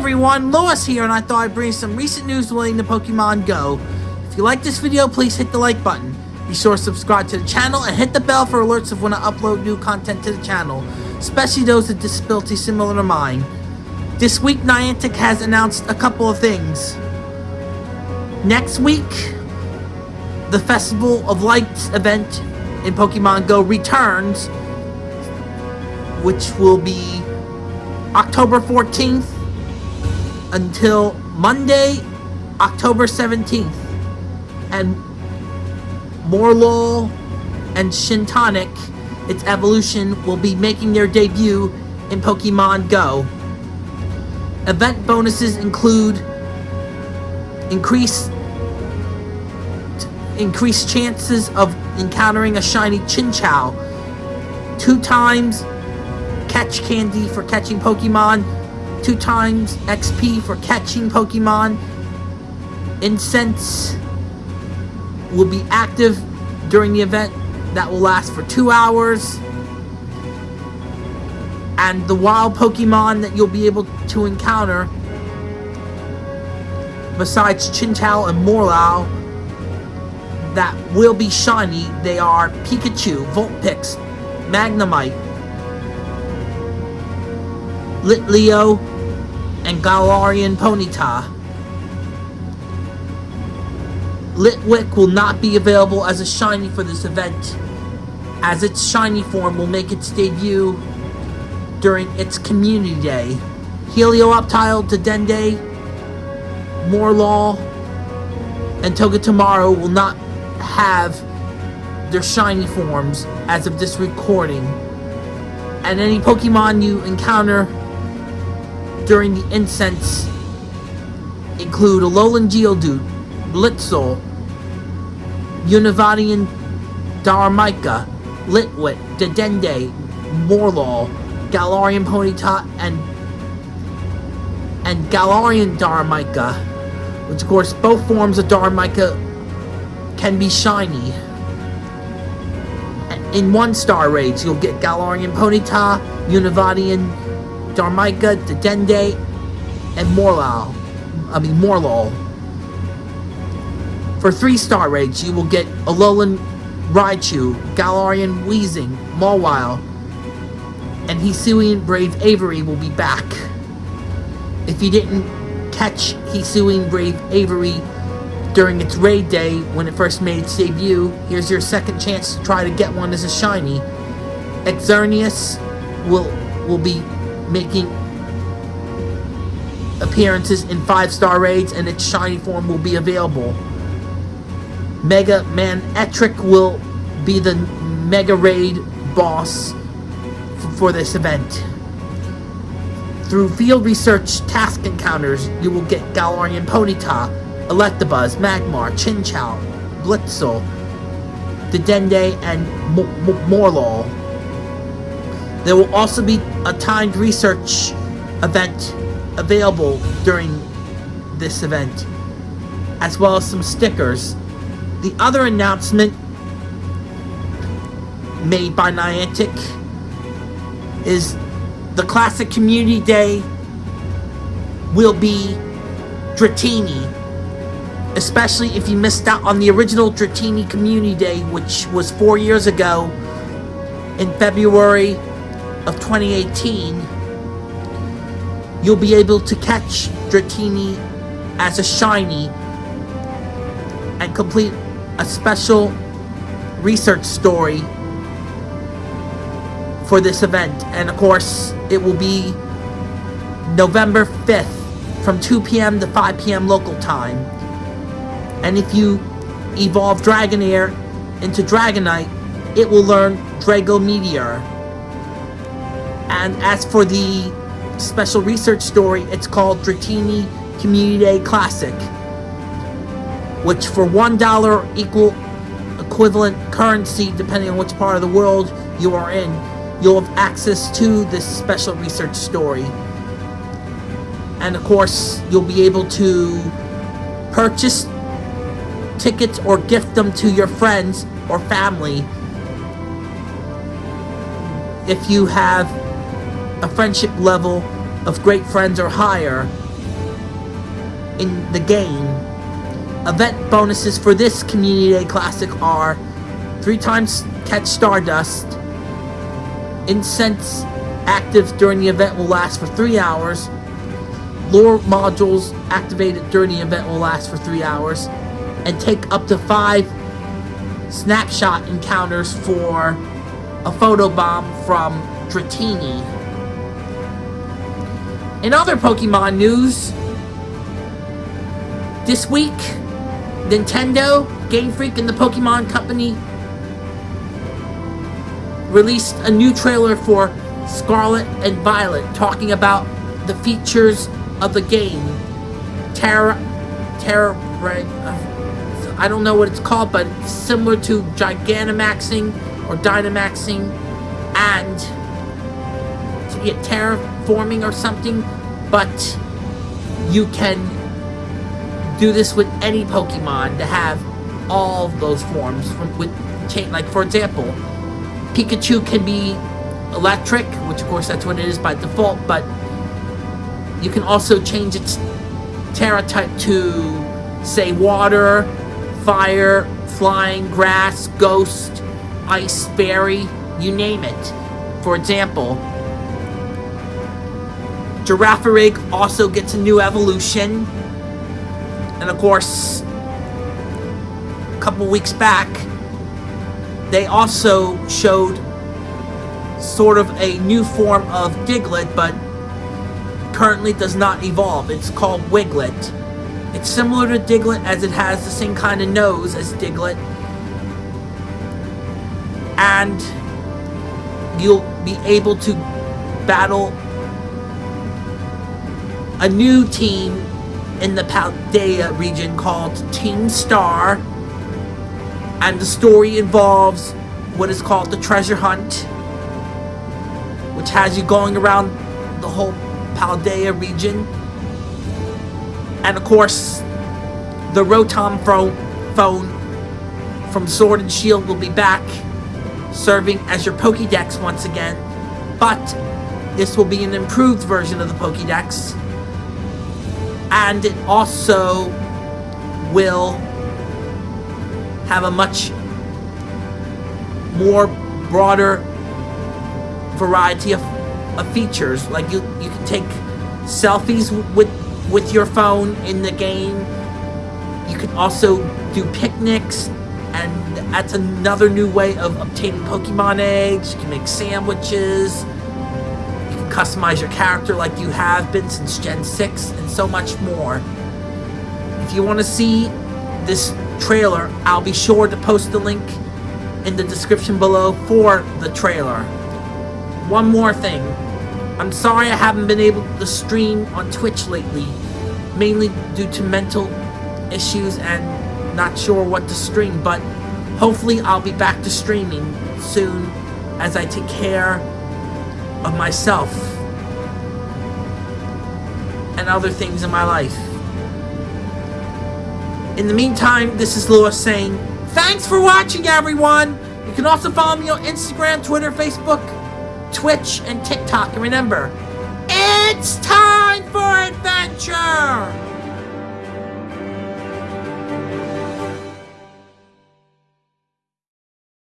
everyone, Lois here, and I thought I'd bring some recent news relating to Pokemon Go. If you like this video, please hit the like button. Be sure to subscribe to the channel and hit the bell for alerts of when I upload new content to the channel, especially those with disabilities similar to mine. This week, Niantic has announced a couple of things. Next week, the Festival of Lights event in Pokemon Go returns, which will be October 14th until Monday, October 17th. And Morelull and Shiinotic, its evolution, will be making their debut in Pokemon Go. Event bonuses include increased increased chances of encountering a shiny Chinchou, two times catch candy for catching Pokemon, two times XP for catching Pokemon. Incense will be active during the event that will last for two hours. And the wild Pokemon that you'll be able to encounter, besides Chinchou and Morelull, that will be shiny, they are Pikachu, Vulpix, Magnemite, Litleo, and Galarian Ponyta. Litwick will not be available as a shiny for this event, as its shiny form will make its debut during its community day. Helioptile, Dedenne, Morelull, and Togedemaru will not have their shiny forms as of this recording. And any Pokemon you encounter during the incense include Alolan Geodude, Blitzle, Univadian Darumaka, Litwick, Dedenne, Morelull, Galarian Ponyta, and and Galarian Darumaka, which of course both forms of Darumaka can be shiny. In one star raids, you'll get Galarian Ponyta, Univadian Darumaka, Dedenne, and Morelull. I mean, Morelull. For 3-star raids, you will get Alolan Raichu, Galarian Weezing, Mawile, and Hisuian Braviary will be back. If you didn't catch Hisuian Brave Avery during its raid day when it first made its debut, here's your second chance to try to get one as a shiny. Xerneas will will be making appearances in 5-star raids and its shiny form will be available. Mega Man Etric will be the Mega Raid boss for this event. Through field research task encounters, you will get Galarian Ponyta, Electabuzz, Magmar, Chinchou, Blitzle, Dedenne, and Morelull. There will also be a timed research event available during this event, as well as some stickers the other announcement made by Niantic is the Classic Community Day will be Dratini. Especially if you missed out on the original Dratini Community Day, which was four years ago in February of 2018. You'll be able to catch Dratini as a shiny and complete a special research story for this event. And of course, it will be November 5th from 2 p.m. to 5 p.m. local time. And if you evolve Dragonair into Dragonite, it will learn Draco Meteor. And as for the special research story, it's called Dratini Community Day Classic which for $1 equal equivalent currency, depending on which part of the world you are in, you'll have access to this special research story. And of course, you'll be able to purchase tickets or gift them to your friends or family if you have a friendship level of great friends or higher in the game. Event bonuses for this Community Day Classic are three times catch Stardust, incense active during the event will last for three hours, lure modules activated during the event will last for three hours, and take up to five snapshot encounters for a photobomb from Dratini. In other Pokemon news, this week, Nintendo, Game Freak, and the Pokemon Company released a new trailer for Scarlet and Violet, talking about the features of the game. Tera, Tera, uh, I don't know what it's called, but similar to Gigantamaxing or Dynamaxing and yeah, terraforming or something, but you can do this with any Pokemon to have all those forms with like for example, Pikachu can be electric, which of course that's what it is by default, but you can also change its Tera type to say water, fire, flying, grass, ghost, ice, fairy, you name it. For example, Girafarig also gets a new evolution. And of course, a couple weeks back, they also showed sort of a new form of Diglett, but currently does not evolve. It's called Wiglett. It's similar to Diglett as it has the same kind of nose as Diglett. And you'll be able to battle a new team in the Paldea region called Team Star. And the story involves what is called the treasure hunt, which has you going around the whole Paldea region. And of course, the Rotom phone from Sword and Shield will be back, serving as your Pokédex once again. But this will be an improved version of the Pokédex and it also will have a much more broader variety of, of features. Like you you can take selfies with with your phone in the game. You can also do picnics and that's another new way of obtaining Pokemon eggs you can make sandwiches customize your character like you have been since Gen 6, and so much more. If you want to see this trailer, I'll be sure to post the link in the description below for the trailer. One more thing. I'm sorry I haven't been able to stream on Twitch lately, mainly due to mental issues and not sure what to stream, but hopefully I'll be back to streaming soon as I take care of myself and other things in my life. In the meantime, this is Lewis saying, Thanks for watching, everyone! You can also follow me on Instagram, Twitter, Facebook, Twitch, and TikTok. And remember, it's time for adventure!